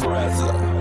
brother.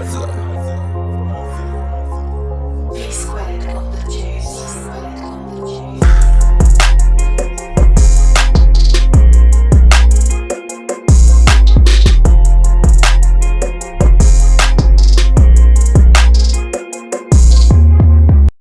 Plaza.